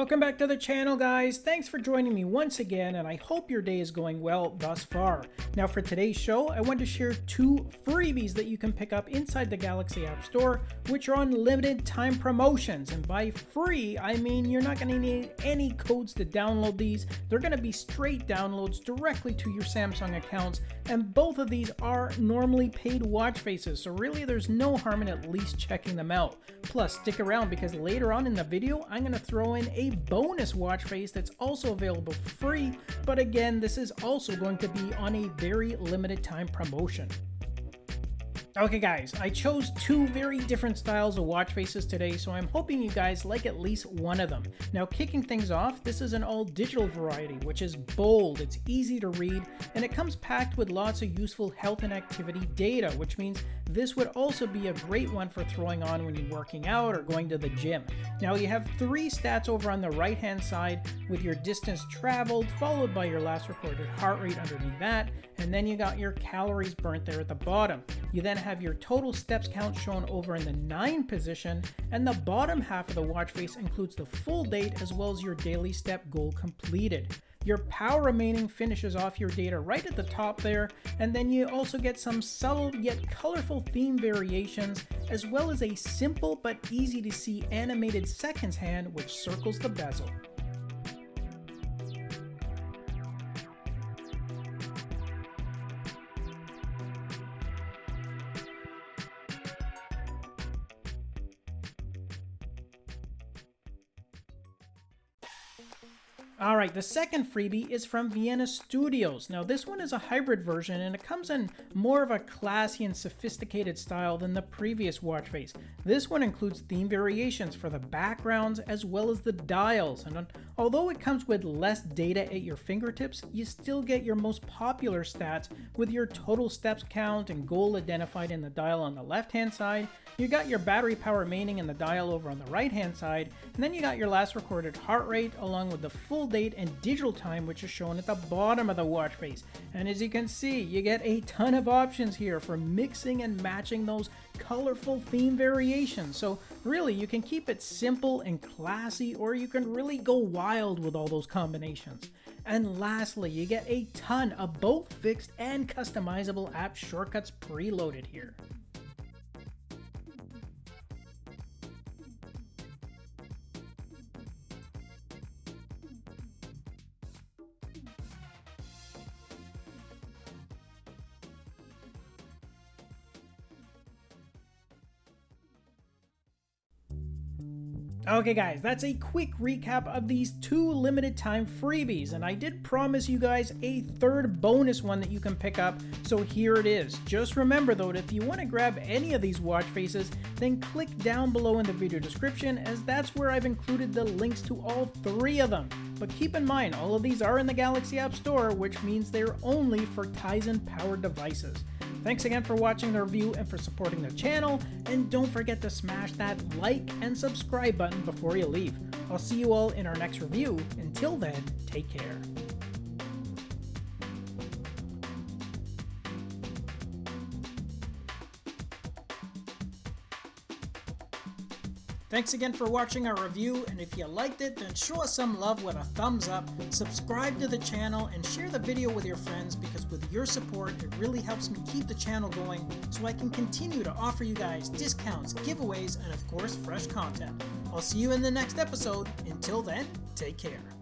Welcome back to the channel guys, thanks for joining me once again and I hope your day is going well thus far. Now for today's show, I want to share two freebies that you can pick up inside the Galaxy App Store, which are on limited time promotions. And by free, I mean you're not going to need any codes to download these, they're going to be straight downloads directly to your Samsung accounts, and both of these are normally paid watch faces, so really there's no harm in at least checking them out. Plus, stick around because later on in the video, I'm going to throw in a bonus watch face that's also available for free, but again, this is also going to be on a very limited time promotion. Okay guys, I chose two very different styles of watch faces today, so I'm hoping you guys like at least one of them. Now kicking things off, this is an all digital variety, which is bold, it's easy to read, and it comes packed with lots of useful health and activity data, which means this would also be a great one for throwing on when you're working out or going to the gym. Now you have three stats over on the right hand side with your distance traveled, followed by your last recorded heart rate underneath that, and then you got your calories burnt there at the bottom. You then have your total steps count shown over in the 9 position, and the bottom half of the watch face includes the full date as well as your daily step goal completed. Your power remaining finishes off your data right at the top there, and then you also get some subtle yet colorful theme variations, as well as a simple but easy to see animated seconds hand which circles the bezel. Thank you. Alright, the second freebie is from Vienna Studios. Now this one is a hybrid version and it comes in more of a classy and sophisticated style than the previous watch face. This one includes theme variations for the backgrounds as well as the dials, and although it comes with less data at your fingertips, you still get your most popular stats with your total steps count and goal identified in the dial on the left hand side, you got your battery power remaining in the dial over on the right hand side, and then you got your last recorded heart rate along with the full date and digital time which is shown at the bottom of the watch face. And as you can see, you get a ton of options here for mixing and matching those colorful theme variations. So really, you can keep it simple and classy, or you can really go wild with all those combinations. And lastly, you get a ton of both fixed and customizable app shortcuts preloaded here. Okay guys, that's a quick recap of these two limited time freebies, and I did promise you guys a third bonus one that you can pick up, so here it is. Just remember though, if you want to grab any of these watch faces, then click down below in the video description as that's where I've included the links to all three of them. But keep in mind, all of these are in the Galaxy App Store, which means they're only for Tizen powered devices. Thanks again for watching the review and for supporting the channel, and don't forget to smash that like and subscribe button before you leave. I'll see you all in our next review. Until then, take care. Thanks again for watching our review, and if you liked it, then show us some love with a thumbs up, subscribe to the channel, and share the video with your friends because with your support, it really helps me keep the channel going so I can continue to offer you guys discounts, giveaways, and of course, fresh content. I'll see you in the next episode. Until then, take care.